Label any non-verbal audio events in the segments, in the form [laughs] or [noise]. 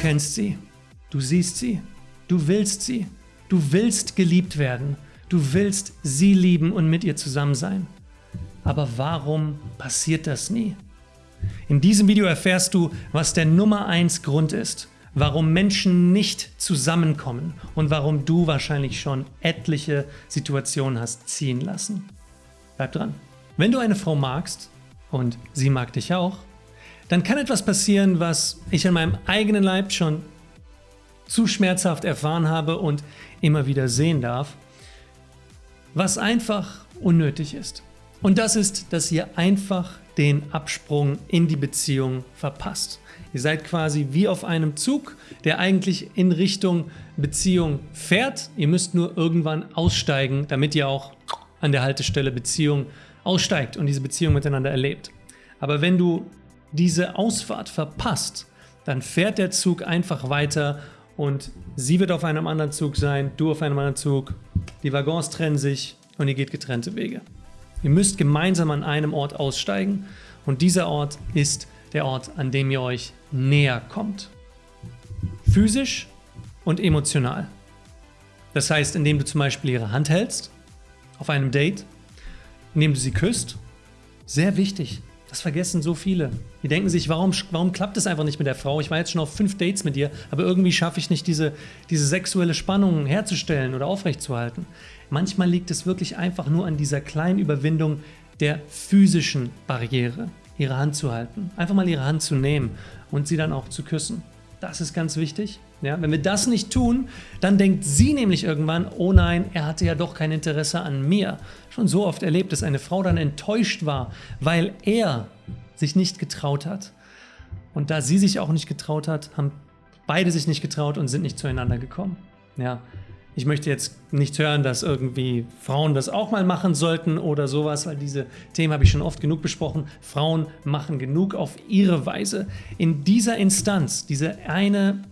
kennst sie, du siehst sie, du willst sie, du willst geliebt werden, du willst sie lieben und mit ihr zusammen sein. Aber warum passiert das nie? In diesem Video erfährst du, was der Nummer 1 Grund ist, warum Menschen nicht zusammenkommen und warum du wahrscheinlich schon etliche Situationen hast ziehen lassen. Bleib dran. Wenn du eine Frau magst, und sie mag dich auch, dann kann etwas passieren, was ich an meinem eigenen Leib schon zu schmerzhaft erfahren habe und immer wieder sehen darf, was einfach unnötig ist. Und das ist, dass ihr einfach den Absprung in die Beziehung verpasst. Ihr seid quasi wie auf einem Zug, der eigentlich in Richtung Beziehung fährt. Ihr müsst nur irgendwann aussteigen, damit ihr auch an der Haltestelle Beziehung aussteigt und diese Beziehung miteinander erlebt. Aber wenn du diese Ausfahrt verpasst, dann fährt der Zug einfach weiter und sie wird auf einem anderen Zug sein, du auf einem anderen Zug, die Waggons trennen sich und ihr geht getrennte Wege. Ihr müsst gemeinsam an einem Ort aussteigen und dieser Ort ist der Ort, an dem ihr euch näher kommt. Physisch und emotional. Das heißt, indem du zum Beispiel ihre Hand hältst auf einem Date, indem du sie küsst. Sehr wichtig. Das vergessen so viele. Die denken sich, warum, warum klappt es einfach nicht mit der Frau? Ich war jetzt schon auf fünf Dates mit dir, aber irgendwie schaffe ich nicht, diese, diese sexuelle Spannung herzustellen oder aufrechtzuerhalten. Manchmal liegt es wirklich einfach nur an dieser kleinen Überwindung der physischen Barriere, ihre Hand zu halten. Einfach mal ihre Hand zu nehmen und sie dann auch zu küssen. Das ist ganz wichtig. Ja, wenn wir das nicht tun, dann denkt sie nämlich irgendwann, oh nein, er hatte ja doch kein Interesse an mir. Schon so oft erlebt, dass eine Frau dann enttäuscht war, weil er sich nicht getraut hat. Und da sie sich auch nicht getraut hat, haben beide sich nicht getraut und sind nicht zueinander gekommen. Ja, ich möchte jetzt nicht hören, dass irgendwie Frauen das auch mal machen sollten oder sowas, weil diese Themen habe ich schon oft genug besprochen. Frauen machen genug auf ihre Weise. In dieser Instanz, diese eine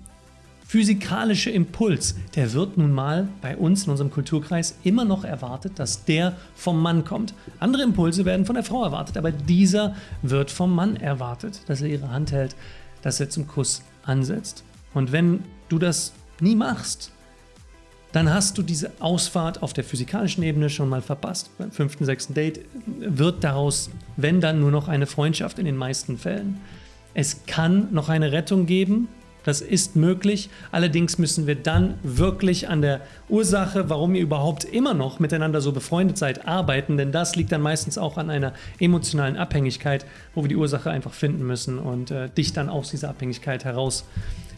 physikalische Impuls, der wird nun mal bei uns in unserem Kulturkreis immer noch erwartet, dass der vom Mann kommt. Andere Impulse werden von der Frau erwartet, aber dieser wird vom Mann erwartet, dass er ihre Hand hält, dass er zum Kuss ansetzt. Und wenn du das nie machst, dann hast du diese Ausfahrt auf der physikalischen Ebene schon mal verpasst. Beim fünften, sechsten Date wird daraus, wenn dann, nur noch eine Freundschaft in den meisten Fällen. Es kann noch eine Rettung geben, das ist möglich, allerdings müssen wir dann wirklich an der Ursache, warum ihr überhaupt immer noch miteinander so befreundet seid, arbeiten, denn das liegt dann meistens auch an einer emotionalen Abhängigkeit, wo wir die Ursache einfach finden müssen und äh, dich dann aus dieser Abhängigkeit heraus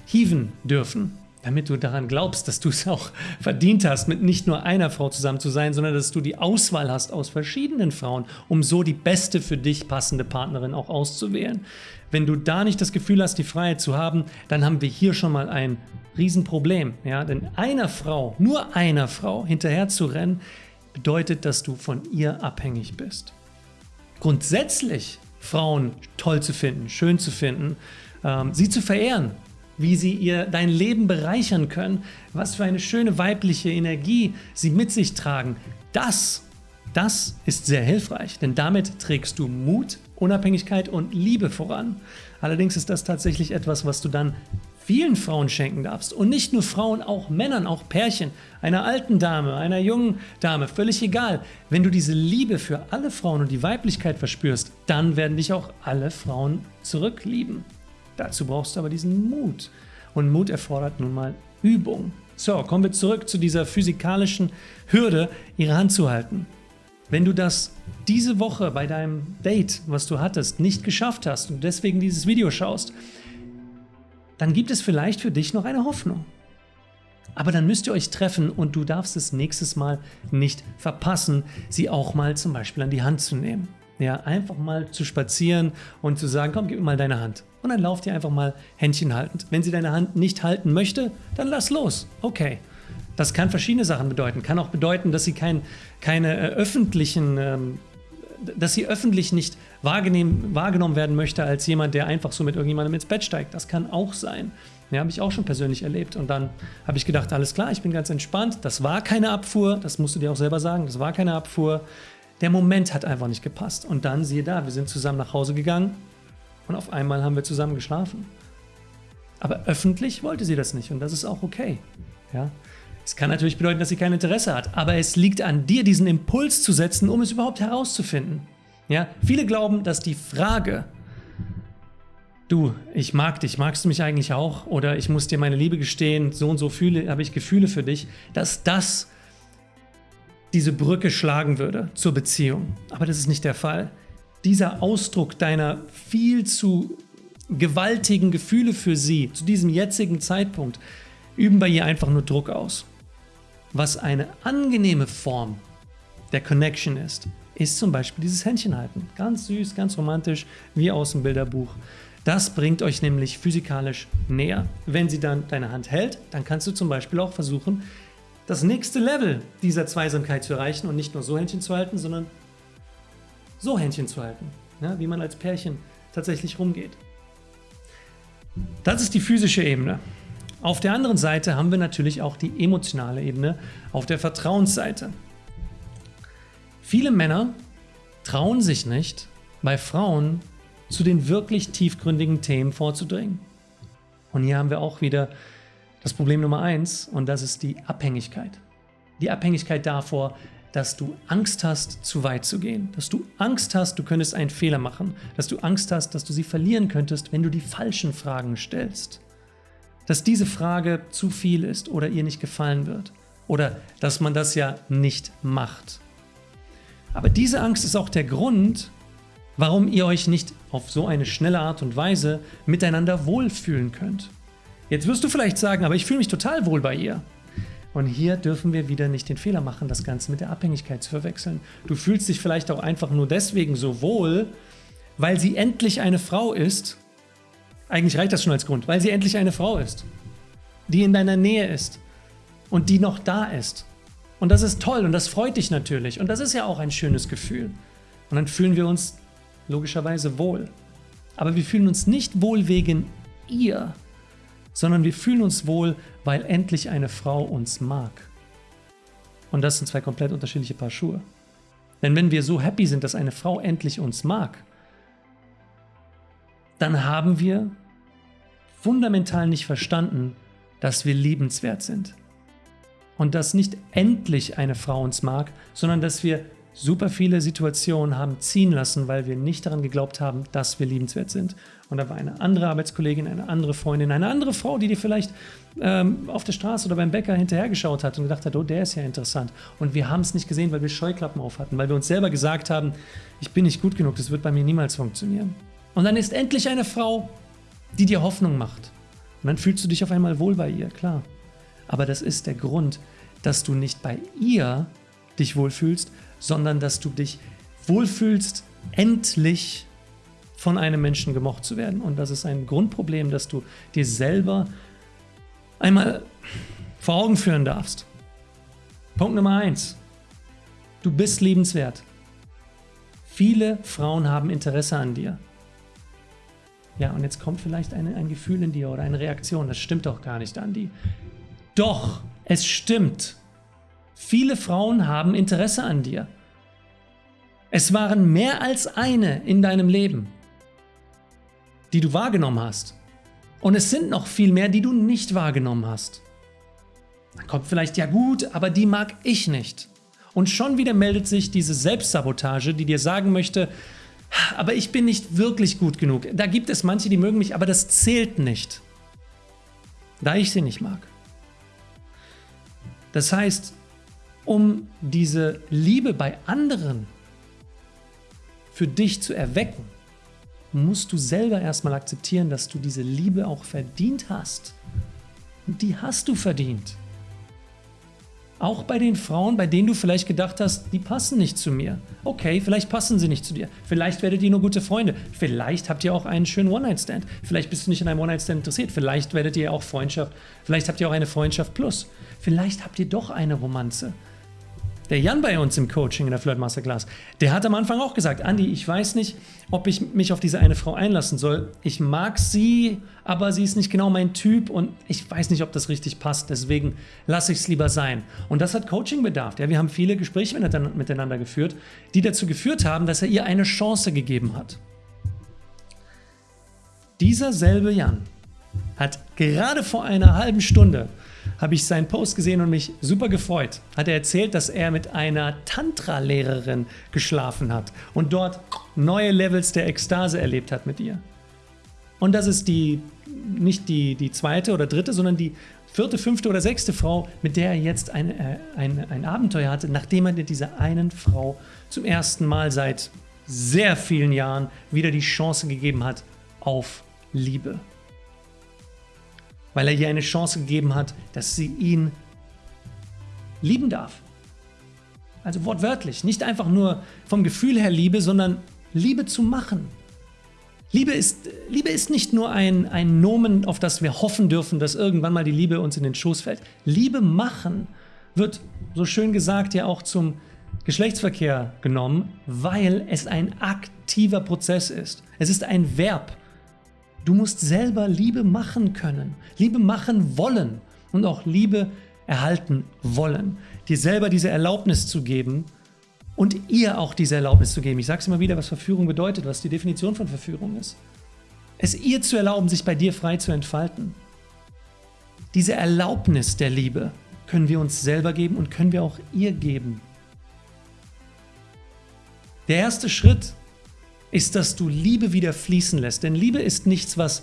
hieven dürfen damit du daran glaubst, dass du es auch verdient hast, mit nicht nur einer Frau zusammen zu sein, sondern dass du die Auswahl hast aus verschiedenen Frauen, um so die beste für dich passende Partnerin auch auszuwählen. Wenn du da nicht das Gefühl hast, die Freiheit zu haben, dann haben wir hier schon mal ein Riesenproblem. Ja? Denn einer Frau, nur einer Frau hinterher zu rennen, bedeutet, dass du von ihr abhängig bist. Grundsätzlich Frauen toll zu finden, schön zu finden, ähm, sie zu verehren, wie sie ihr dein Leben bereichern können, was für eine schöne weibliche Energie sie mit sich tragen. Das, das ist sehr hilfreich, denn damit trägst du Mut, Unabhängigkeit und Liebe voran. Allerdings ist das tatsächlich etwas, was du dann vielen Frauen schenken darfst und nicht nur Frauen, auch Männern, auch Pärchen, einer alten Dame, einer jungen Dame, völlig egal. Wenn du diese Liebe für alle Frauen und die Weiblichkeit verspürst, dann werden dich auch alle Frauen zurücklieben. Dazu brauchst du aber diesen Mut. Und Mut erfordert nun mal Übung. So, kommen wir zurück zu dieser physikalischen Hürde, ihre Hand zu halten. Wenn du das diese Woche bei deinem Date, was du hattest, nicht geschafft hast und deswegen dieses Video schaust, dann gibt es vielleicht für dich noch eine Hoffnung. Aber dann müsst ihr euch treffen und du darfst es nächstes Mal nicht verpassen, sie auch mal zum Beispiel an die Hand zu nehmen. Ja, einfach mal zu spazieren und zu sagen, komm, gib mir mal deine Hand. Und dann lauft ihr einfach mal Händchen haltend. Wenn sie deine Hand nicht halten möchte, dann lass los. Okay. Das kann verschiedene Sachen bedeuten. Kann auch bedeuten, dass sie kein, keine äh, öffentlichen, ähm, dass sie öffentlich nicht wahrgenommen werden möchte als jemand, der einfach so mit irgendjemandem ins Bett steigt. Das kann auch sein. Ja, habe ich auch schon persönlich erlebt. Und dann habe ich gedacht, alles klar, ich bin ganz entspannt. Das war keine Abfuhr, das musst du dir auch selber sagen, das war keine Abfuhr. Der Moment hat einfach nicht gepasst. Und dann, siehe da, wir sind zusammen nach Hause gegangen und auf einmal haben wir zusammen geschlafen. Aber öffentlich wollte sie das nicht und das ist auch okay. Ja? Es kann natürlich bedeuten, dass sie kein Interesse hat, aber es liegt an dir, diesen Impuls zu setzen, um es überhaupt herauszufinden. Ja? Viele glauben, dass die Frage, du, ich mag dich, magst du mich eigentlich auch? Oder ich muss dir meine Liebe gestehen, so und so fühle, habe ich Gefühle für dich, dass das diese Brücke schlagen würde zur Beziehung. Aber das ist nicht der Fall. Dieser Ausdruck deiner viel zu gewaltigen Gefühle für sie zu diesem jetzigen Zeitpunkt üben bei ihr einfach nur Druck aus. Was eine angenehme Form der Connection ist, ist zum Beispiel dieses Händchenhalten. Ganz süß, ganz romantisch, wie aus dem Bilderbuch. Das bringt euch nämlich physikalisch näher. Wenn sie dann deine Hand hält, dann kannst du zum Beispiel auch versuchen, das nächste Level dieser Zweisamkeit zu erreichen und nicht nur so Händchen zu halten, sondern so Händchen zu halten, ja, wie man als Pärchen tatsächlich rumgeht. Das ist die physische Ebene. Auf der anderen Seite haben wir natürlich auch die emotionale Ebene auf der Vertrauensseite. Viele Männer trauen sich nicht, bei Frauen zu den wirklich tiefgründigen Themen vorzudringen. Und hier haben wir auch wieder das Problem Nummer eins und das ist die Abhängigkeit. Die Abhängigkeit davor, dass du Angst hast, zu weit zu gehen, dass du Angst hast, du könntest einen Fehler machen, dass du Angst hast, dass du sie verlieren könntest, wenn du die falschen Fragen stellst, dass diese Frage zu viel ist oder ihr nicht gefallen wird oder dass man das ja nicht macht. Aber diese Angst ist auch der Grund, warum ihr euch nicht auf so eine schnelle Art und Weise miteinander wohlfühlen könnt. Jetzt wirst du vielleicht sagen, aber ich fühle mich total wohl bei ihr. Und hier dürfen wir wieder nicht den Fehler machen, das Ganze mit der Abhängigkeit zu verwechseln. Du fühlst dich vielleicht auch einfach nur deswegen so wohl, weil sie endlich eine Frau ist. Eigentlich reicht das schon als Grund, weil sie endlich eine Frau ist, die in deiner Nähe ist und die noch da ist. Und das ist toll und das freut dich natürlich und das ist ja auch ein schönes Gefühl. Und dann fühlen wir uns logischerweise wohl. Aber wir fühlen uns nicht wohl wegen ihr, sondern wir fühlen uns wohl, weil endlich eine Frau uns mag. Und das sind zwei komplett unterschiedliche Paar Schuhe. Denn wenn wir so happy sind, dass eine Frau endlich uns mag, dann haben wir fundamental nicht verstanden, dass wir liebenswert sind. Und dass nicht endlich eine Frau uns mag, sondern dass wir super viele Situationen haben ziehen lassen, weil wir nicht daran geglaubt haben, dass wir liebenswert sind. Und da war eine andere Arbeitskollegin, eine andere Freundin, eine andere Frau, die dir vielleicht ähm, auf der Straße oder beim Bäcker hinterhergeschaut hat und gedacht hat, oh, der ist ja interessant. Und wir haben es nicht gesehen, weil wir Scheuklappen auf hatten, weil wir uns selber gesagt haben, ich bin nicht gut genug, das wird bei mir niemals funktionieren. Und dann ist endlich eine Frau, die dir Hoffnung macht. Und dann fühlst du dich auf einmal wohl bei ihr, klar. Aber das ist der Grund, dass du nicht bei ihr dich wohlfühlst, sondern dass du dich wohlfühlst, endlich von einem Menschen gemocht zu werden. Und das ist ein Grundproblem, das du dir selber einmal vor Augen führen darfst. Punkt Nummer eins: Du bist liebenswert. Viele Frauen haben Interesse an dir. Ja, und jetzt kommt vielleicht eine, ein Gefühl in dir oder eine Reaktion. Das stimmt doch gar nicht, Andi. Doch, es stimmt. Viele Frauen haben Interesse an dir. Es waren mehr als eine in deinem Leben, die du wahrgenommen hast. Und es sind noch viel mehr, die du nicht wahrgenommen hast. Dann kommt vielleicht, ja gut, aber die mag ich nicht. Und schon wieder meldet sich diese Selbstsabotage, die dir sagen möchte, aber ich bin nicht wirklich gut genug. Da gibt es manche, die mögen mich, aber das zählt nicht, da ich sie nicht mag. Das heißt, um diese Liebe bei anderen für dich zu erwecken, musst du selber erstmal akzeptieren, dass du diese Liebe auch verdient hast. Und die hast du verdient. Auch bei den Frauen, bei denen du vielleicht gedacht hast, die passen nicht zu mir. Okay, vielleicht passen sie nicht zu dir. Vielleicht werdet ihr nur gute Freunde. Vielleicht habt ihr auch einen schönen One-Night-Stand. Vielleicht bist du nicht in einem One-Night-Stand interessiert. Vielleicht werdet ihr auch Freundschaft. Vielleicht habt ihr auch eine Freundschaft plus. Vielleicht habt ihr doch eine Romanze. Der Jan bei uns im Coaching in der Flirt Masterclass, der hat am Anfang auch gesagt, Andi, ich weiß nicht, ob ich mich auf diese eine Frau einlassen soll. Ich mag sie, aber sie ist nicht genau mein Typ und ich weiß nicht, ob das richtig passt. Deswegen lasse ich es lieber sein. Und das hat Coaching bedarf. Ja, wir haben viele Gespräche miteinander geführt, die dazu geführt haben, dass er ihr eine Chance gegeben hat. Dieser selbe Jan hat gerade vor einer halben Stunde habe ich seinen Post gesehen und mich super gefreut. Hat er erzählt, dass er mit einer Tantra-Lehrerin geschlafen hat und dort neue Levels der Ekstase erlebt hat mit ihr. Und das ist die, nicht die, die zweite oder dritte, sondern die vierte, fünfte oder sechste Frau, mit der er jetzt ein, äh, ein, ein Abenteuer hatte, nachdem er dieser einen Frau zum ersten Mal seit sehr vielen Jahren wieder die Chance gegeben hat auf Liebe weil er ihr eine Chance gegeben hat, dass sie ihn lieben darf. Also wortwörtlich, nicht einfach nur vom Gefühl her Liebe, sondern Liebe zu machen. Liebe ist, Liebe ist nicht nur ein, ein Nomen, auf das wir hoffen dürfen, dass irgendwann mal die Liebe uns in den Schoß fällt. Liebe machen wird, so schön gesagt, ja auch zum Geschlechtsverkehr genommen, weil es ein aktiver Prozess ist. Es ist ein Verb. Du musst selber Liebe machen können, Liebe machen wollen und auch Liebe erhalten wollen. Dir selber diese Erlaubnis zu geben und ihr auch diese Erlaubnis zu geben. Ich sage es immer wieder, was Verführung bedeutet, was die Definition von Verführung ist. Es ihr zu erlauben, sich bei dir frei zu entfalten. Diese Erlaubnis der Liebe können wir uns selber geben und können wir auch ihr geben. Der erste Schritt ist, dass du Liebe wieder fließen lässt. Denn Liebe ist nichts, was,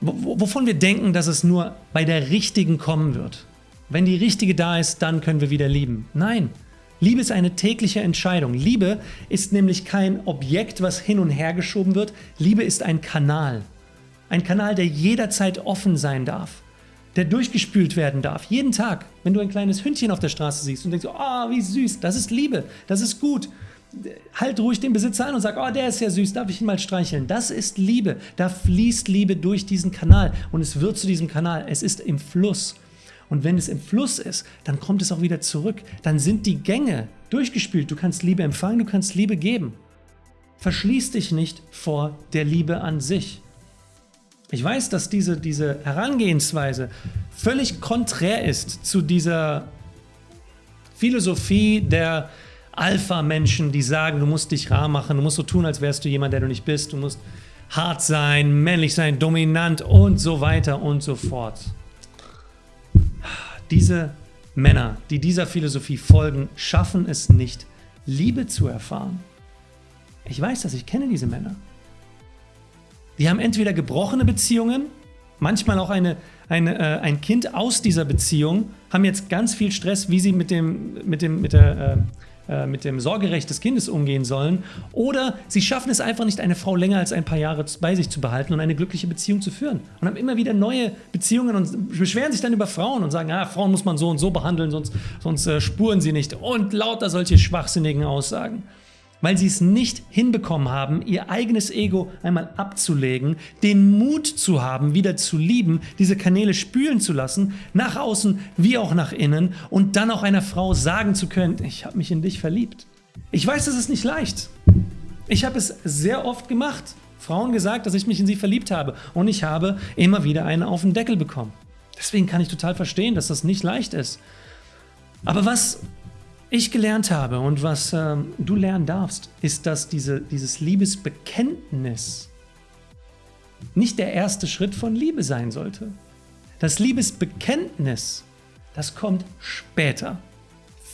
wovon wir denken, dass es nur bei der richtigen kommen wird. Wenn die richtige da ist, dann können wir wieder lieben. Nein, Liebe ist eine tägliche Entscheidung. Liebe ist nämlich kein Objekt, was hin und her geschoben wird. Liebe ist ein Kanal. Ein Kanal, der jederzeit offen sein darf. Der durchgespült werden darf. Jeden Tag, wenn du ein kleines Hündchen auf der Straße siehst und denkst, oh, wie süß, das ist Liebe, das ist gut halt ruhig den Besitzer an und sag, oh, der ist ja süß, darf ich ihn mal streicheln? Das ist Liebe. Da fließt Liebe durch diesen Kanal und es wird zu diesem Kanal. Es ist im Fluss. Und wenn es im Fluss ist, dann kommt es auch wieder zurück. Dann sind die Gänge durchgespült. Du kannst Liebe empfangen, du kannst Liebe geben. Verschließ dich nicht vor der Liebe an sich. Ich weiß, dass diese, diese Herangehensweise völlig konträr ist zu dieser Philosophie der, Alpha-Menschen, die sagen, du musst dich rar machen, du musst so tun, als wärst du jemand, der du nicht bist, du musst hart sein, männlich sein, dominant und so weiter und so fort. Diese Männer, die dieser Philosophie folgen, schaffen es nicht, Liebe zu erfahren. Ich weiß das, ich kenne diese Männer. Die haben entweder gebrochene Beziehungen, manchmal auch eine, eine, äh, ein Kind aus dieser Beziehung, haben jetzt ganz viel Stress, wie sie mit, dem, mit, dem, mit der äh, äh, mit dem Sorgerecht des Kindes umgehen sollen. Oder sie schaffen es einfach nicht, eine Frau länger als ein paar Jahre bei sich zu behalten und eine glückliche Beziehung zu führen. Und haben immer wieder neue Beziehungen und beschweren sich dann über Frauen und sagen, ah, Frauen muss man so und so behandeln, sonst, sonst äh, spuren sie nicht. Und lauter solche schwachsinnigen Aussagen weil sie es nicht hinbekommen haben, ihr eigenes Ego einmal abzulegen, den Mut zu haben, wieder zu lieben, diese Kanäle spülen zu lassen, nach außen wie auch nach innen und dann auch einer Frau sagen zu können, ich habe mich in dich verliebt. Ich weiß, das ist nicht leicht. Ich habe es sehr oft gemacht, Frauen gesagt, dass ich mich in sie verliebt habe und ich habe immer wieder einen auf den Deckel bekommen. Deswegen kann ich total verstehen, dass das nicht leicht ist. Aber was ich gelernt habe und was ähm, du lernen darfst, ist, dass diese, dieses Liebesbekenntnis nicht der erste Schritt von Liebe sein sollte. Das Liebesbekenntnis, das kommt später.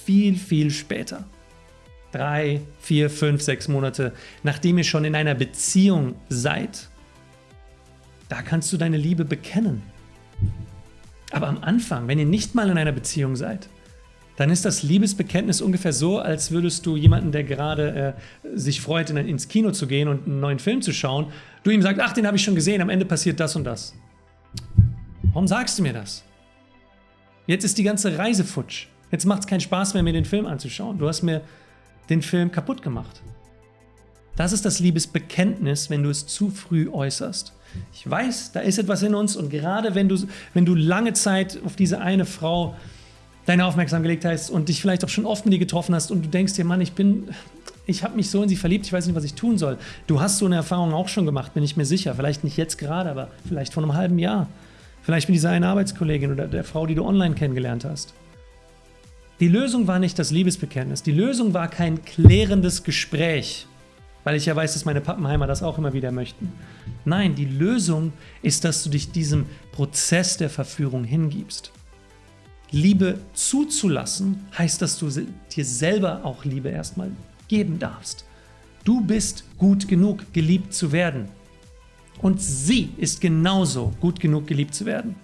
Viel, viel später. Drei, vier, fünf, sechs Monate, nachdem ihr schon in einer Beziehung seid. Da kannst du deine Liebe bekennen. Aber am Anfang, wenn ihr nicht mal in einer Beziehung seid, dann ist das Liebesbekenntnis ungefähr so, als würdest du jemanden, der gerade äh, sich freut, in, ins Kino zu gehen und einen neuen Film zu schauen, du ihm sagst, ach, den habe ich schon gesehen, am Ende passiert das und das. Warum sagst du mir das? Jetzt ist die ganze Reise futsch. Jetzt macht es keinen Spaß mehr, mir den Film anzuschauen. Du hast mir den Film kaputt gemacht. Das ist das Liebesbekenntnis, wenn du es zu früh äußerst. Ich weiß, da ist etwas in uns und gerade wenn du, wenn du lange Zeit auf diese eine Frau deine Aufmerksamkeit gelegt hast und dich vielleicht auch schon oft mit ihr getroffen hast und du denkst dir, Mann, ich bin, ich habe mich so in sie verliebt, ich weiß nicht, was ich tun soll. Du hast so eine Erfahrung auch schon gemacht, bin ich mir sicher. Vielleicht nicht jetzt gerade, aber vielleicht vor einem halben Jahr. Vielleicht mit dieser einen Arbeitskollegin oder der Frau, die du online kennengelernt hast. Die Lösung war nicht das Liebesbekenntnis. Die Lösung war kein klärendes Gespräch. weil ich ja weiß, dass meine Pappenheimer das auch immer wieder möchten. Nein, die Lösung ist, dass du dich diesem Prozess der Verführung hingibst. Liebe zuzulassen heißt, dass du dir selber auch Liebe erstmal geben darfst. Du bist gut genug, geliebt zu werden. Und sie ist genauso gut genug, geliebt zu werden.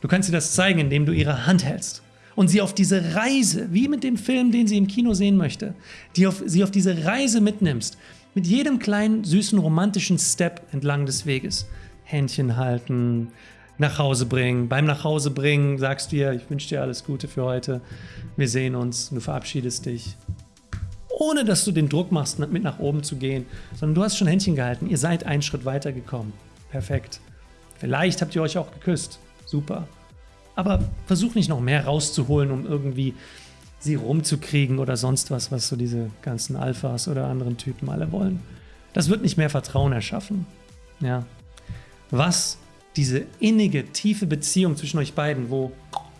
Du kannst ihr das zeigen, indem du ihre Hand hältst und sie auf diese Reise, wie mit dem Film, den sie im Kino sehen möchte, die auf, sie auf diese Reise mitnimmst, mit jedem kleinen, süßen, romantischen Step entlang des Weges. Händchen halten, nach Hause bringen. Beim Nachhausebringen sagst du ihr, ich wünsche dir alles Gute für heute. Wir sehen uns, du verabschiedest dich. Ohne dass du den Druck machst, mit nach oben zu gehen, sondern du hast schon Händchen gehalten. Ihr seid einen Schritt weiter gekommen. Perfekt. Vielleicht habt ihr euch auch geküsst. Super. Aber versuch nicht noch mehr rauszuholen, um irgendwie sie rumzukriegen oder sonst was, was so diese ganzen Alphas oder anderen Typen alle wollen. Das wird nicht mehr Vertrauen erschaffen. Ja. Was diese innige, tiefe Beziehung zwischen euch beiden, wo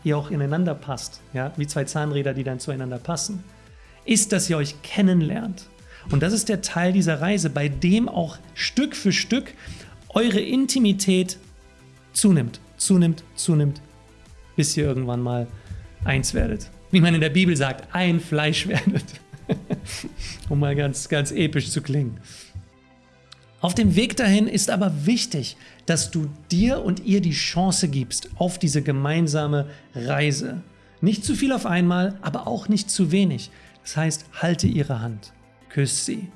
ihr auch ineinander passt, ja, wie zwei Zahnräder, die dann zueinander passen, ist, dass ihr euch kennenlernt. Und das ist der Teil dieser Reise, bei dem auch Stück für Stück eure Intimität zunimmt, zunimmt, zunimmt, bis ihr irgendwann mal eins werdet. Wie man in der Bibel sagt, ein Fleisch [laughs] werdet. um mal ganz, ganz episch zu klingen. Auf dem Weg dahin ist aber wichtig, dass du dir und ihr die Chance gibst auf diese gemeinsame Reise. Nicht zu viel auf einmal, aber auch nicht zu wenig. Das heißt, halte ihre Hand, küsse sie.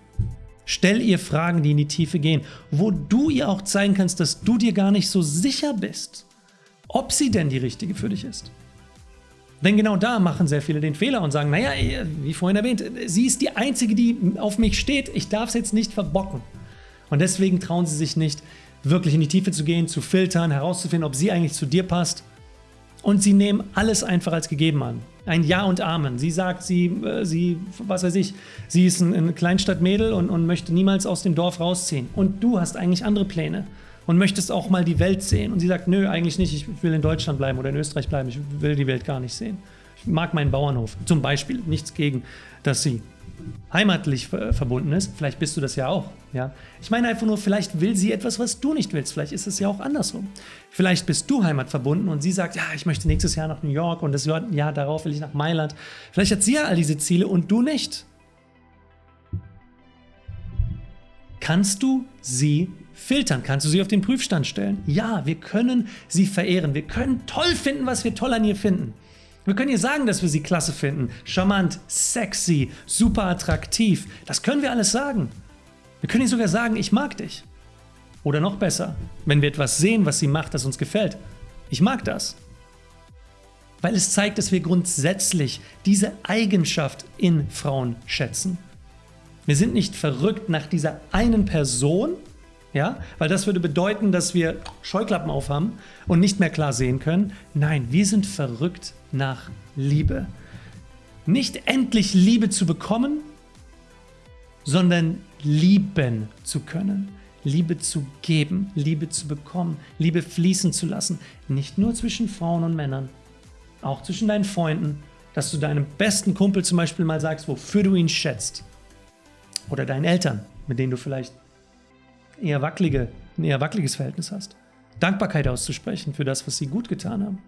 Stell ihr Fragen, die in die Tiefe gehen, wo du ihr auch zeigen kannst, dass du dir gar nicht so sicher bist, ob sie denn die richtige für dich ist. Denn genau da machen sehr viele den Fehler und sagen, naja, wie vorhin erwähnt, sie ist die Einzige, die auf mich steht, ich darf es jetzt nicht verbocken. Und deswegen trauen sie sich nicht, wirklich in die Tiefe zu gehen, zu filtern, herauszufinden, ob sie eigentlich zu dir passt. Und sie nehmen alles einfach als gegeben an. Ein Ja und Amen. Sie sagt, sie, äh, sie was weiß ich, sie ist ein, ein Kleinstadtmädel und, und möchte niemals aus dem Dorf rausziehen. Und du hast eigentlich andere Pläne und möchtest auch mal die Welt sehen. Und sie sagt, nö, eigentlich nicht, ich will in Deutschland bleiben oder in Österreich bleiben, ich will die Welt gar nicht sehen. Ich mag meinen Bauernhof, zum Beispiel. Nichts gegen, dass sie heimatlich verbunden ist. Vielleicht bist du das ja auch. Ja? Ich meine einfach nur, vielleicht will sie etwas, was du nicht willst. Vielleicht ist es ja auch andersrum. Vielleicht bist du heimatverbunden und sie sagt, ja, ich möchte nächstes Jahr nach New York und das Jahr darauf will ich nach Mailand. Vielleicht hat sie ja all diese Ziele und du nicht. Kannst du sie filtern? Kannst du sie auf den Prüfstand stellen? Ja, wir können sie verehren. Wir können toll finden, was wir toll an ihr finden. Wir können ihr sagen, dass wir sie klasse finden. Charmant, sexy, super attraktiv. Das können wir alles sagen. Wir können ihr sogar sagen, ich mag dich. Oder noch besser, wenn wir etwas sehen, was sie macht, das uns gefällt. Ich mag das. Weil es zeigt, dass wir grundsätzlich diese Eigenschaft in Frauen schätzen. Wir sind nicht verrückt nach dieser einen Person, ja, weil das würde bedeuten, dass wir Scheuklappen aufhaben und nicht mehr klar sehen können. Nein, wir sind verrückt nach Liebe. Nicht endlich Liebe zu bekommen, sondern lieben zu können. Liebe zu geben, Liebe zu bekommen, Liebe fließen zu lassen. Nicht nur zwischen Frauen und Männern, auch zwischen deinen Freunden, dass du deinem besten Kumpel zum Beispiel mal sagst, wofür du ihn schätzt. Oder deinen Eltern, mit denen du vielleicht eher wackelige, ein eher wackeliges Verhältnis hast. Dankbarkeit auszusprechen für das, was sie gut getan haben.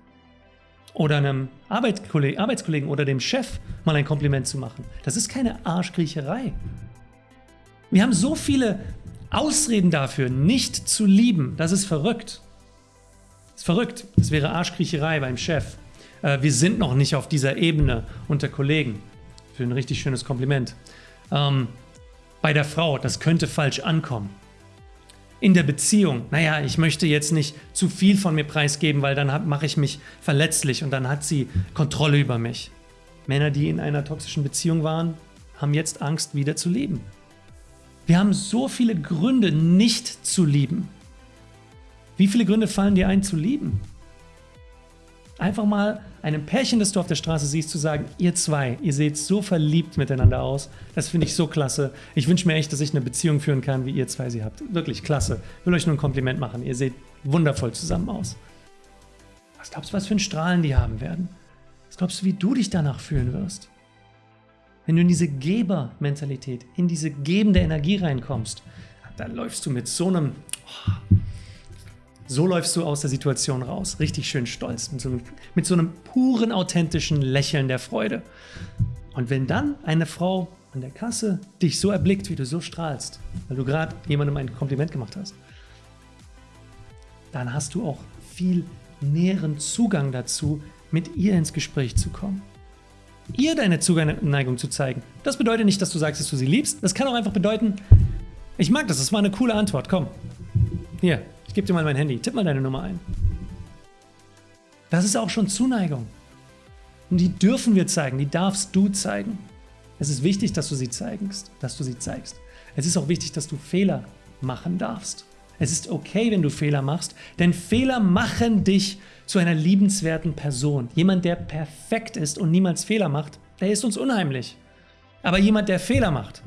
Oder einem Arbeitskollegen, Arbeitskollegen oder dem Chef mal ein Kompliment zu machen. Das ist keine Arschkriecherei. Wir haben so viele Ausreden dafür, nicht zu lieben. Das ist verrückt. Das ist verrückt. Das wäre Arschkriecherei beim Chef. Äh, wir sind noch nicht auf dieser Ebene unter Kollegen. Für ein richtig schönes Kompliment. Ähm, bei der Frau, das könnte falsch ankommen in der Beziehung, naja, ich möchte jetzt nicht zu viel von mir preisgeben, weil dann mache ich mich verletzlich und dann hat sie Kontrolle über mich. Männer, die in einer toxischen Beziehung waren, haben jetzt Angst, wieder zu leben. Wir haben so viele Gründe, nicht zu lieben. Wie viele Gründe fallen dir ein, zu lieben? Einfach mal einem Pärchen, das du auf der Straße siehst, zu sagen, ihr zwei, ihr seht so verliebt miteinander aus. Das finde ich so klasse. Ich wünsche mir echt, dass ich eine Beziehung führen kann, wie ihr zwei sie habt. Wirklich klasse. Will euch nur ein Kompliment machen. Ihr seht wundervoll zusammen aus. Was glaubst du, was für ein Strahlen die haben werden? Was glaubst du, wie du dich danach fühlen wirst? wenn du in diese Gebermentalität, in diese gebende Energie reinkommst, dann läufst du mit so einem, oh, so läufst du aus der Situation raus, richtig schön stolz, mit so, einem, mit so einem puren, authentischen Lächeln der Freude. Und wenn dann eine Frau an der Kasse dich so erblickt, wie du so strahlst, weil du gerade jemandem ein Kompliment gemacht hast, dann hast du auch viel näheren Zugang dazu, mit ihr ins Gespräch zu kommen. Ihr deine Zuneigung zu zeigen. Das bedeutet nicht, dass du sagst, dass du sie liebst. Das kann auch einfach bedeuten, ich mag das, das war eine coole Antwort. Komm. Hier, ich gebe dir mal mein Handy. Tipp mal deine Nummer ein. Das ist auch schon Zuneigung. Und die dürfen wir zeigen, die darfst du zeigen. Es ist wichtig, dass du sie zeigst, dass du sie zeigst. Es ist auch wichtig, dass du Fehler machen darfst. Es ist okay, wenn du Fehler machst, denn Fehler machen dich zu einer liebenswerten Person. Jemand, der perfekt ist und niemals Fehler macht, der ist uns unheimlich. Aber jemand, der Fehler macht,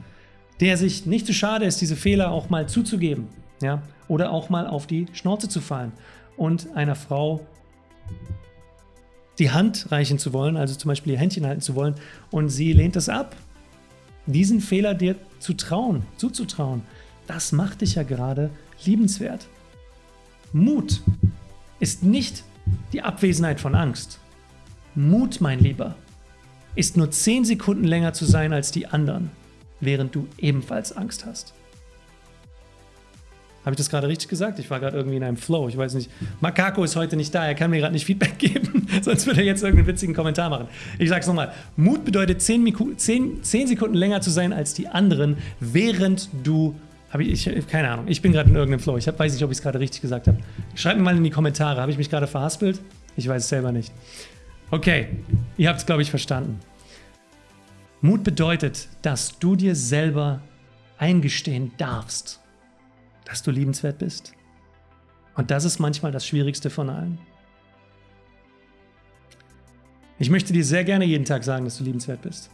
der sich nicht zu schade ist, diese Fehler auch mal zuzugeben, ja, oder auch mal auf die Schnauze zu fallen und einer Frau die Hand reichen zu wollen, also zum Beispiel ihr Händchen halten zu wollen, und sie lehnt es ab. Diesen Fehler dir zu trauen, zuzutrauen, das macht dich ja gerade liebenswert. Mut ist nicht die Abwesenheit von Angst. Mut, mein Lieber, ist nur 10 Sekunden länger zu sein als die anderen, während du ebenfalls Angst hast. Habe ich das gerade richtig gesagt? Ich war gerade irgendwie in einem Flow. Ich weiß nicht. Makako ist heute nicht da. Er kann mir gerade nicht Feedback [laughs] geben. Sonst würde er jetzt irgendeinen witzigen Kommentar machen. Ich sage es nochmal. Mut bedeutet 10, 10, 10 Sekunden länger zu sein als die anderen, während du ich, ich, keine Ahnung, ich bin gerade in irgendeinem Flow. Ich hab, weiß nicht, ob ich es gerade richtig gesagt habe. Schreibt mir mal in die Kommentare. Habe ich mich gerade verhaspelt? Ich weiß es selber nicht. Okay, ihr habt es, glaube ich, verstanden. Mut bedeutet, dass du dir selber eingestehen darfst, dass du liebenswert bist. Und das ist manchmal das Schwierigste von allen. Ich möchte dir sehr gerne jeden Tag sagen, dass du liebenswert bist.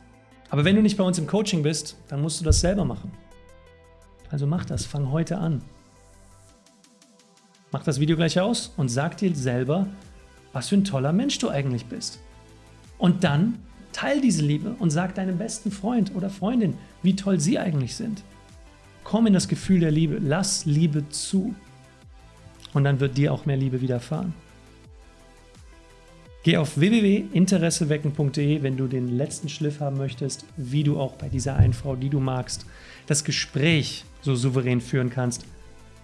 Aber wenn du nicht bei uns im Coaching bist, dann musst du das selber machen. Also mach das, fang heute an. Mach das Video gleich aus und sag dir selber, was für ein toller Mensch du eigentlich bist. Und dann teil diese Liebe und sag deinem besten Freund oder Freundin, wie toll sie eigentlich sind. Komm in das Gefühl der Liebe, lass Liebe zu. Und dann wird dir auch mehr Liebe widerfahren. Geh auf www.interessewecken.de, wenn du den letzten Schliff haben möchtest, wie du auch bei dieser einen Frau, die du magst, das Gespräch so souverän führen kannst,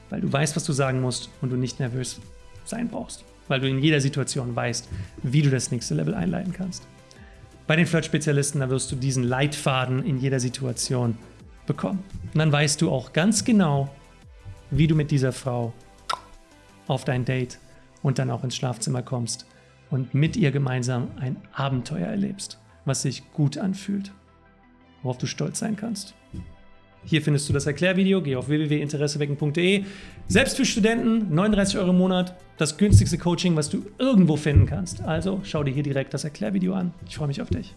weil du weißt, was du sagen musst und du nicht nervös sein brauchst, weil du in jeder Situation weißt, wie du das nächste Level einleiten kannst. Bei den Flirt-Spezialisten, da wirst du diesen Leitfaden in jeder Situation bekommen. Und dann weißt du auch ganz genau, wie du mit dieser Frau auf dein Date und dann auch ins Schlafzimmer kommst und mit ihr gemeinsam ein Abenteuer erlebst, was sich gut anfühlt, worauf du stolz sein kannst. Hier findest du das Erklärvideo, geh auf www.interessewecken.de. Selbst für Studenten, 39 Euro im Monat, das günstigste Coaching, was du irgendwo finden kannst. Also schau dir hier direkt das Erklärvideo an. Ich freue mich auf dich.